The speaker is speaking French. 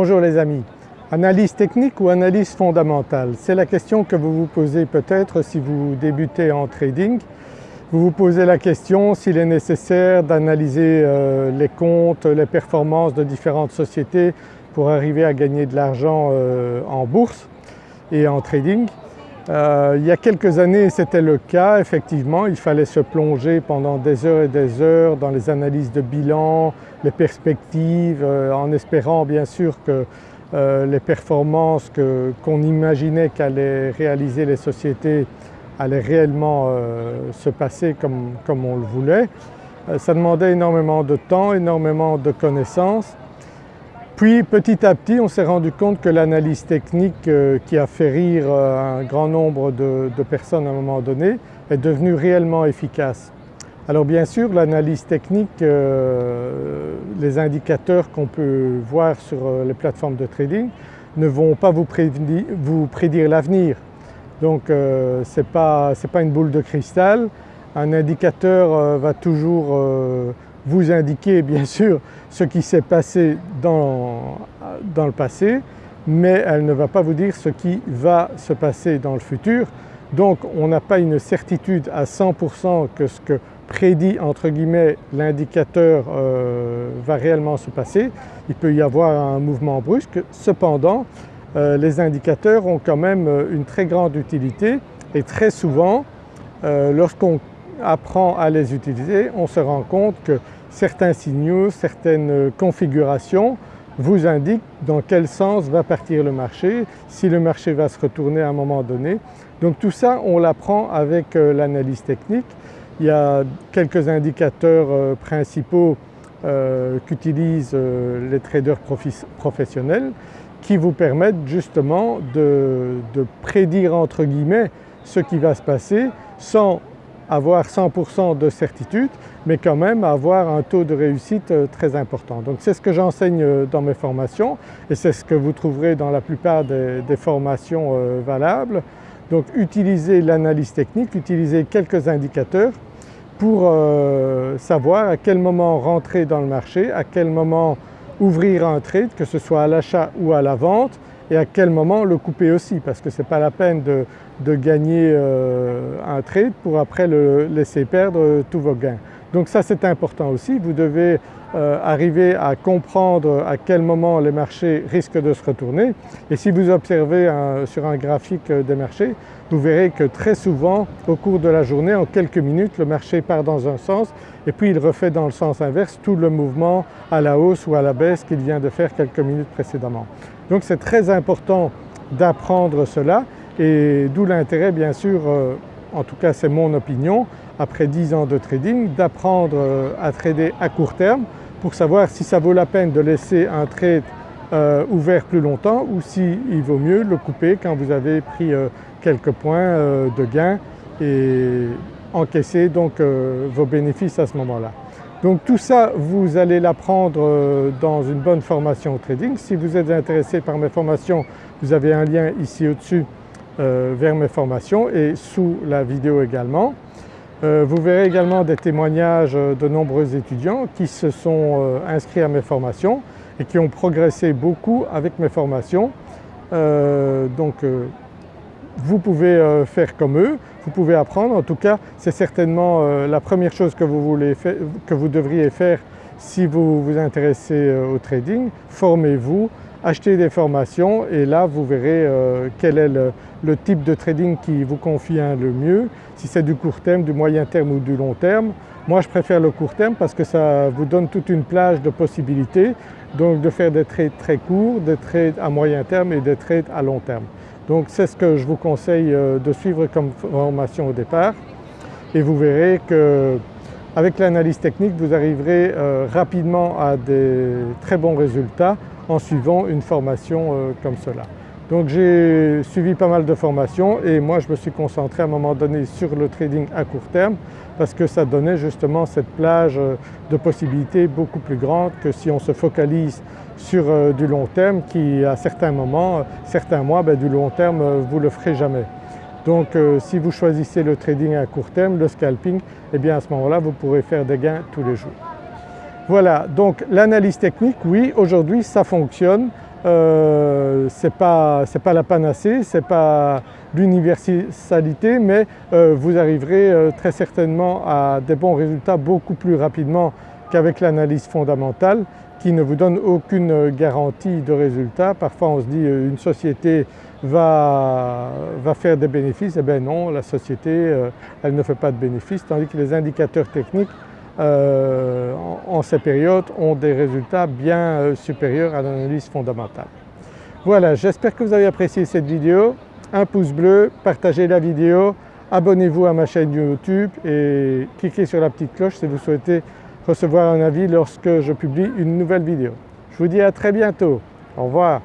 Bonjour les amis. Analyse technique ou analyse fondamentale? C'est la question que vous vous posez peut-être si vous débutez en trading. Vous vous posez la question s'il est nécessaire d'analyser euh, les comptes, les performances de différentes sociétés pour arriver à gagner de l'argent euh, en bourse et en trading. Euh, il y a quelques années c'était le cas effectivement, il fallait se plonger pendant des heures et des heures dans les analyses de bilan, les perspectives, en espérant bien sûr que les performances qu'on imaginait qu'allaient réaliser les sociétés allait réellement euh, se passer comme, comme, on le voulait. Euh, ça demandait énormément de temps, énormément de connaissances. Puis petit à petit on s'est rendu compte que l'analyse technique euh, qui a fait rire un grand nombre de, personnes à un moment donné est devenue réellement efficace. Alors bien sûr l'analyse technique, les indicateurs qu'on peut voir sur les plateformes de trading ne vont pas vous prédire l'avenir. Donc euh, ce n'est pas, une boule de cristal. Un indicateur euh, va toujours euh, vous indiquer bien sûr ce qui s'est passé dans, dans, le passé mais elle ne va pas vous dire ce qui va se passer dans le futur. Donc on n'a pas une certitude à 100% que ce que prédit entre guillemets l'indicateur va réellement se passer. Il peut y avoir un mouvement brusque. Cependant euh, les indicateurs ont quand même euh, une très grande utilité et très souvent euh, lorsqu'on apprend à les utiliser on se rend compte que certains signaux, certaines configurations vous indiquent dans quel sens va partir le marché, si le marché va se retourner à un moment donné. Donc tout ça on l'apprend avec l'analyse technique. Il y a quelques indicateurs principaux qu'utilisent les traders professionnels qui vous permettent justement de, prédire entre guillemets ce qui va se passer sans avoir 100% de certitude mais quand même avoir un taux de réussite euh, très important. Donc c'est ce que j'enseigne euh, dans mes formations et c'est ce que vous trouverez dans la plupart des, formations euh, valables. Donc utilisez l'analyse technique, utilisez quelques indicateurs pour savoir à quel moment rentrer dans le marché, à quel moment ouvrir un trade, que ce soit à l'achat ou à la vente et à quel moment le couper aussi? Parce que ce n'est pas la peine de, gagner euh, un trade pour après le laisser perdre tous vos gains. Donc ça c'est important aussi, vous devez euh, arriver à comprendre à quel moment les marchés risquent de se retourner et si vous observez sur un graphique des marchés, vous verrez que très souvent au cours de la journée, en quelques minutes, le marché part dans un sens et puis il refait dans le sens inverse tout le mouvement à la hausse ou à la baisse qu'il vient de faire quelques minutes précédemment. Donc c'est très important d'apprendre cela et d'où l'intérêt bien sûr, euh, en tout cas c'est mon opinion, après 10 ans de trading, d'apprendre euh, à trader à court terme pour savoir si ça vaut la peine de laisser un trade euh, ouvert plus longtemps ou s'il vaut mieux le couper quand vous avez pris quelques points de gain et encaisser donc vos bénéfices à ce moment-là. Donc tout ça vous allez l'apprendre dans une bonne formation au trading. Si vous êtes intéressé par mes formations, vous avez un lien ici au-dessus vers mes formations et sous la vidéo également. vous verrez également des témoignages de nombreux étudiants qui se sont inscrits à mes formations et qui ont progressé beaucoup avec mes formations. Euh, donc euh, vous pouvez euh, faire comme eux, vous pouvez apprendre. En tout cas c'est certainement la première chose que vous, devriez faire si vous vous intéressez au trading. Formez-vous, achetez des formations et là vous verrez quel est le, le, type de trading qui vous convient le mieux, si c'est du court terme, du moyen terme ou du long terme. Moi je préfère le court terme parce que ça vous donne toute une plage de possibilités donc de faire des trades très courts, des trades à moyen terme et des trades à long terme. Donc c'est ce que je vous conseille euh, de suivre comme formation au départ et vous verrez qu'avec l'analyse technique vous arriverez euh, rapidement à des très bons résultats en suivant une formation euh, comme cela. Donc j'ai suivi pas mal de formations et moi je me suis concentré à un moment donné sur le trading à court terme parce que ça donnait justement cette plage de possibilités beaucoup plus grande que si on se focalise sur euh, du long terme qui à certains moments, certains mois, ben, du long terme euh, vous le ferez jamais. Donc euh, si vous choisissez le trading à court terme, le scalping, eh bien à ce moment-là vous pourrez faire des gains tous les jours. Voilà donc l'analyse technique, oui aujourd'hui ça fonctionne euh, ce n'est pas, la panacée, ce n'est pas l'universalité mais euh, vous arriverez euh, très certainement à des bons résultats beaucoup plus rapidement qu'avec l'analyse fondamentale qui ne vous donne aucune garantie de résultat. Parfois on se dit une société va, va faire des bénéfices, et eh bien non la société elle ne fait pas de bénéfices tandis que les indicateurs techniques euh, en, ces périodes ont des résultats bien euh, supérieurs à l'analyse fondamentale. Voilà, j'espère que vous avez apprécié cette vidéo. Un pouce bleu, partagez la vidéo, abonnez-vous à ma chaîne YouTube et cliquez sur la petite cloche si vous souhaitez recevoir un avis lorsque je publie une nouvelle vidéo. Je vous dis à très bientôt. Au revoir.